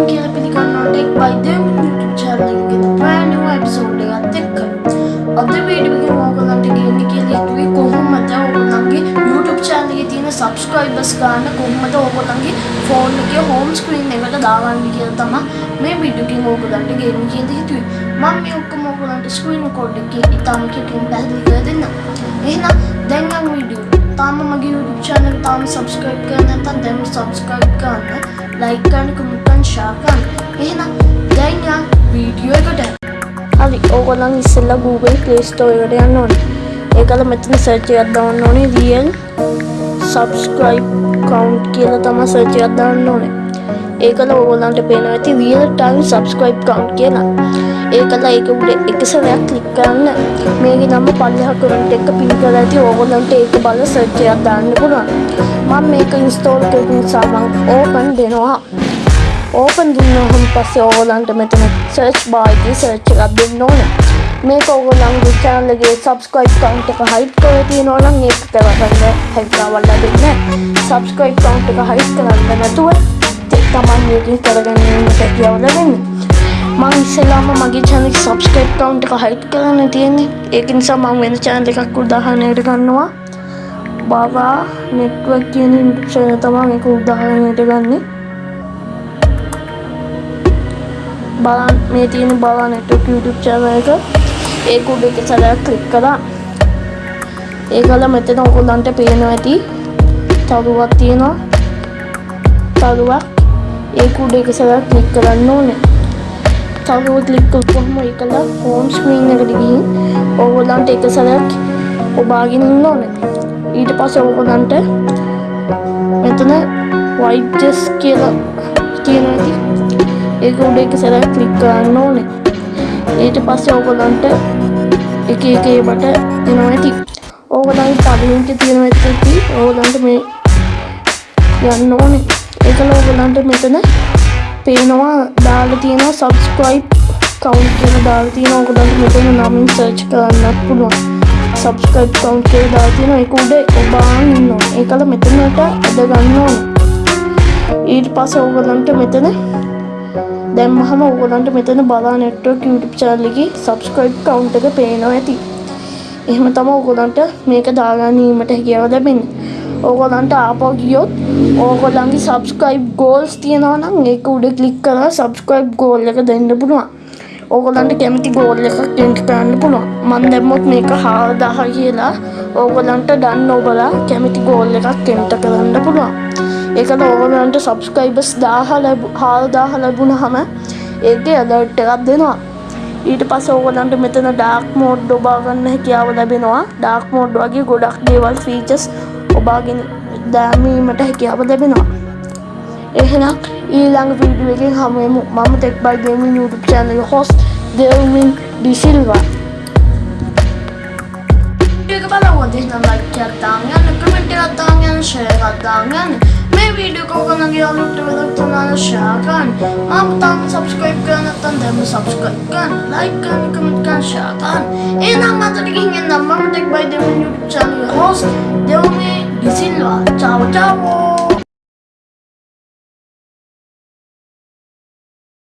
ඔයාලම කියලා පිළිගන්නවා ටෙක් බයි දෙම් YouTube channel එකේ brand new episode එකත් එක්ක. අද වීඩියෝ එකේ ඔයගොල්ලන්ට ගේන්න කියලා හිතුවේ කොහොමද ඔයගොල්ලන්ගේ YouTube channel එකේ තියෙන subscribers ගන්න කොහොමද ඔයගොල්ලන්ගේ phone එකේ home screen එකට දාගන්නේ කියලා තමයි මේ වීඩියෝ එකෙන් ඔයගොල්ලන්ට ගේන්න කියලා හිතුවේ. මම මේ ඔක්කොම ඔයගොල්ලන්ට screen record එකේ ඉතාම කෙටියෙන් පැහැදිලි කරලා දෙන්නම්. එහෙනම් දැන් නම් වීඩියෝ තාම මගේ YouTube channel එක තාම subscribe කරලා නැත්නම් දැන් subscribe කරන්න. Like කරන්න, comment කරන්න, share කරන්න. එහෙනම් දැන් යන් වීඩියෝ එකට. හරි ඕගොල්ලන් ඉස්සෙල්ලා Google Play Store එකට යන්න ඕනේ. ඒකල මෙතන search එකක් දාන්න ඕනේ real subscribe count කියලා තමයි search එකක් දාන්න ඕනේ. ඒකල ඕගොල්ලන්ට පේනවා ඇති real time subscribe count කියලා. ඒකල ඒක උඩ එක සැරයක් ක්ලික් කරන්න. මේකේ නම පල්ලෙහා comment එක පින් කරලා ඇති ඕගොල්ලන්ට ඒක බලලා search එකක් දාන්න පුළුවන්. මම මේක install කරපු නිසා මම open දෙනවා. ඕපන් දුන්නහම පස්සේ ඕගොල්ලන්ට මෙතන සර්ච් බාර් එකේ සර්ච් එකක් දෙන්න ඕනේ. මේක ඕගොල්ලන්ගේ channel එකේ subscribe count එක hide කරලා තියෙනවා නම් ඒක කරගන්න හැකියාවක් ලැබෙන්නේ නැහැ. subscribe count එක hide කරන්න නැතුව තමයි මේකෙන් කරගන්න හැකියාව ලැබෙන්නේ. මම ඉස්සෙල්ලාම මගේ channel එකේ subscribe count එක hide කරන්න තියෙන්නේ. ඒක නිසා මම වෙන channel එකක් උදාහරණයකට ගන්නවා. බාවා network කියන YouTube channel තමයි මේක උදාහරණයට ගන්නේ. බලන් මේ තියෙන බලා network YouTube channel එක. ඒක උඩ එක සැරයක් ක්ලික් කළා. ඒකල මෙතන ඔයගොල්ලන්ට පේනවා ඇති තරුවක් තියෙනවා. තරුවක්. ඒක උඩ එක සැරයක් ක්ලික් කරන්න ඕනේ. තරුව ක්ලික් කරපුවම ඒකල home screen එකට ගිහින් ඔයගොල්ලන්ට එක සැරයක් ඔබාගෙන ඉන්න ඕනේ. ඊට පස්සේ ඔයගොල්ලන්ට මෙතන white desk කියලා තියෙනවා ඇති ඒක උඩ එක සැරයක් ක්ලික් කරන්න ඕනේ. ඊට පස්සේ ඕගොල්ලන්ට එක එක ඒවට එනවා ඇති. ඕගොල්ලන්ගේ පරිලින්ක් තියෙනවා ඇති. ඕගොල්ලන්ට මේ යන්න ඕනේ. ඒකල ඕගොල්ලන්ට මෙතන පේනවා දාලා තියෙනවා subscribe count කියලා දාලා තියෙනවා. ඕගොල්ලන්ට මෙතන නමින් search කරන්නත් පුළුවන්. Subscribe count කියලා දාලා තියෙනවා. ඒක උඩ ඔබාන් ඉන්නවා. ඒකල මෙතනට අද ගන්න ඕනේ. ඊට පස්සේ ඕගොල්ලන්ට මෙතන දැම්මහම ඕගොල්ලන්ට මෙතන බලා network YouTube channel එකේ subscribe count එක පේනවා ඇති. එහෙම තමයි ඕගොල්ලන්ට මේක දාගැනීමට හැකියාව ලැබෙන්නේ. ඕගොල්ලන්ට ආපහු ගියොත් ඕගොල්ලන්ගේ subscribe goals තියෙනවා නම් ඒක උඩ click කරලා subscribe goal එක දෙන්න පුළුවන්. ඕගොල්ලන්ට කැමති goal එකක් enter කරන්න පුළුවන්. මම දැම්මොත් මේක 4000 කියලා ඕගොල්ලන්ට done ඔබලා කැමති goal එකක් enter කරන්න පුළුවන්. ඒකට ඕගොල්ලන්ට සබස්ක්‍රයිබර්ස් 1000 ලැබු 4000 ලැබුණාම ඒකේ ඇලර්ට් එකක් දෙනවා. ඊට පස්සේ ඕගොල්ලන්ට මෙතන ඩාර්ක් මෝඩ් ඔබා ගන්න හැකියාව ලැබෙනවා. ඩාර්ක් මෝඩ් වගේ ගොඩක් දේවල් ෆීචර්ස් ඔබාගෙන දැමීමට හැකියාව ලැබෙනවා. එහෙනම් ඊළඟ වීඩියෝ එකෙන් හමු වෙමු. මම Tech by Gaming YouTube channel එකේ host දෙව්මින් ඩිසිල්වා. වීඩියෝ එක බලවුවොත් එහෙනම් like එකක් දාන්න යන්න, comment එකක් දාන්න යන්න, share එකක් දාන්න යන්න. මේ වීඩියෝ එක ඔයගොල්ලන්ගේ යාළුවන්ට වෙලක් තුනන share කරන්න. මම තාම subscribe කරලා නැත්නම් දැන්ම subscribe කරන්න, like කරන්න, comment කරන්න, share කරන්න. එහෙනම් අදට ගිහින් එන්න මම Tech by Devon YouTube channel host දෙව්මි De Silva. ciao ciao